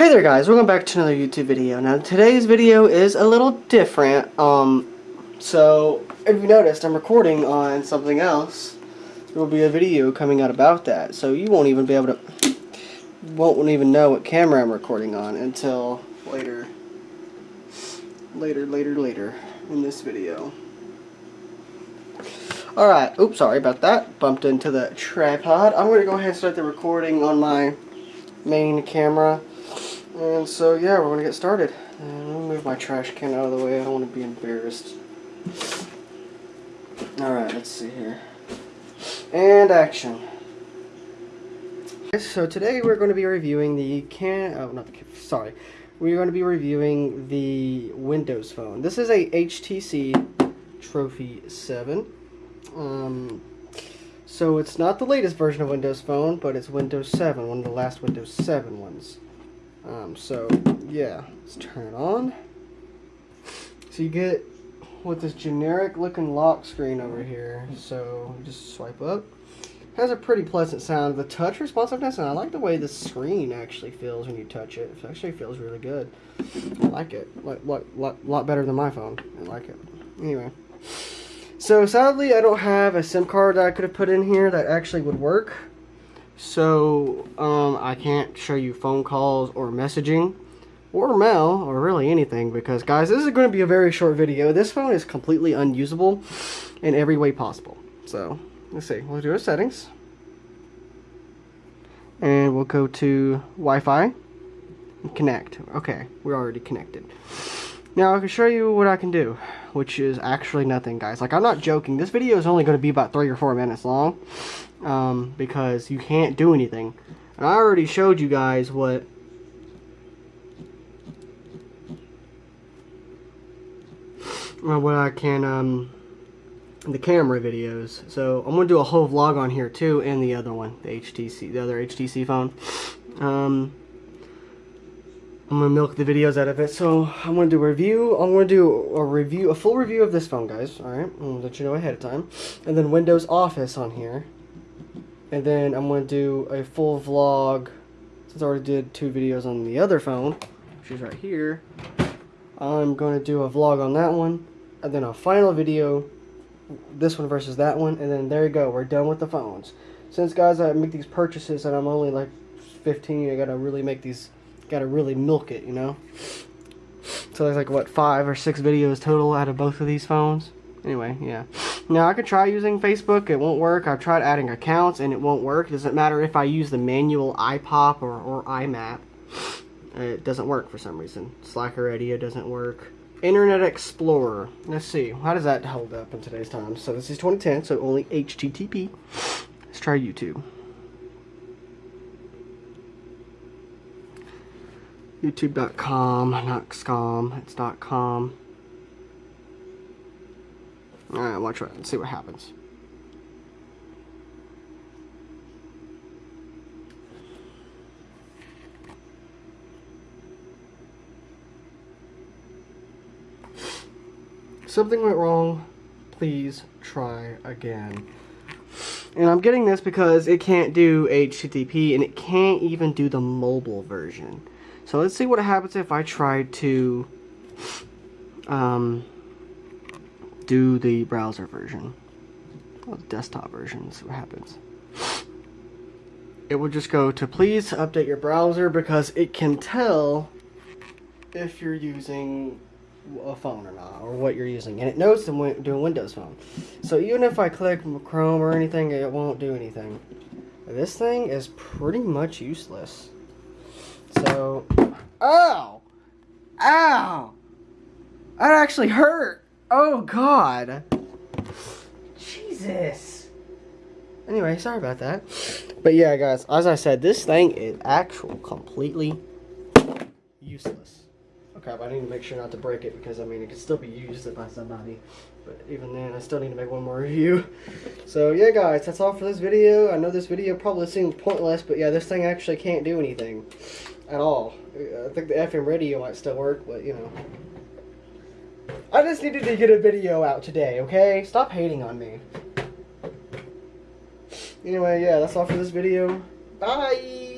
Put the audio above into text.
Hey there guys, welcome back to another YouTube video. Now today's video is a little different. Um, so if you noticed, I'm recording on something else. There will be a video coming out about that. So you won't even be able to, won't even know what camera I'm recording on until later. Later, later, later in this video. Alright, oops, sorry about that. Bumped into the tripod. I'm going to go ahead and start the recording on my main camera. And so, yeah, we're going to get started. And let me move my trash can out of the way. I don't want to be embarrassed. Alright, let's see here. And action. So today we're going to be reviewing the can... Oh, not the... Sorry. We're going to be reviewing the Windows Phone. This is a HTC Trophy 7. Um, so it's not the latest version of Windows Phone, but it's Windows 7, one of the last Windows 7 ones. Um, so, yeah, let's turn it on. So you get with this generic looking lock screen over here. So just swipe up. Has a pretty pleasant sound. The touch responsiveness, and I like the way the screen actually feels when you touch it. It actually feels really good. I like it. Like, lot, lot, lot better than my phone. I like it. Anyway. So sadly, I don't have a SIM card that I could have put in here that actually would work. So um, I can't show you phone calls or messaging or mail or really anything because guys, this is going to be a very short video. This phone is completely unusable in every way possible. So let's see. We'll do our settings. And we'll go to Wi-Fi and connect. Okay, we're already connected. Now I can show you what I can do, which is actually nothing, guys. Like, I'm not joking. This video is only going to be about three or four minutes long, um, because you can't do anything. And I already showed you guys what what I can, um, the camera videos. So I'm to do a whole vlog on here too, and the other one, the HTC, the other HTC phone. Um, I'm gonna milk the videos out of it. So I'm gonna do a review. I'm gonna do a review, a full review of this phone, guys. All right, I'll let you know ahead of time. And then Windows Office on here. And then I'm gonna do a full vlog. Since I already did two videos on the other phone, which is right here. I'm gonna do a vlog on that one, and then a final video. This one versus that one, and then there you go. We're done with the phones. Since guys, I make these purchases, and I'm only like 15. I gotta really make these gotta really milk it, you know? So there's like, what, five or six videos total out of both of these phones? Anyway, yeah. Now, I could try using Facebook. It won't work. I've tried adding accounts, and it won't work. It doesn't matter if I use the manual iPop or, or IMAP. It doesn't work for some reason. Slacker Radio doesn't work. Internet Explorer. Let's see. How does that hold up in today's time? So this is 2010, so only HTTP. Let's try YouTube. youtube.com, not scom, it's .com. Alright, watch it and see what happens. Something went wrong, please try again. And I'm getting this because it can't do HTTP and it can't even do the mobile version. So let's see what happens if I try to um, do the browser version. The desktop version, see what happens. It will just go to please update your browser because it can tell if you're using a phone or not, or what you're using. And it knows to do a Windows phone. So even if I click Chrome or anything, it won't do anything. This thing is pretty much useless. So, ow! Ow! That actually hurt! Oh, God! Jesus! Anyway, sorry about that. But yeah, guys, as I said, this thing is actual completely useless. Oh, okay, but I need to make sure not to break it because, I mean, it can still be used by somebody. But even then, I still need to make one more review. So, yeah, guys, that's all for this video. I know this video probably seems pointless, but yeah, this thing actually can't do anything at all. I think the FM radio might still work, but you know. I just needed to get a video out today, okay? Stop hating on me. Anyway, yeah, that's all for this video. Bye!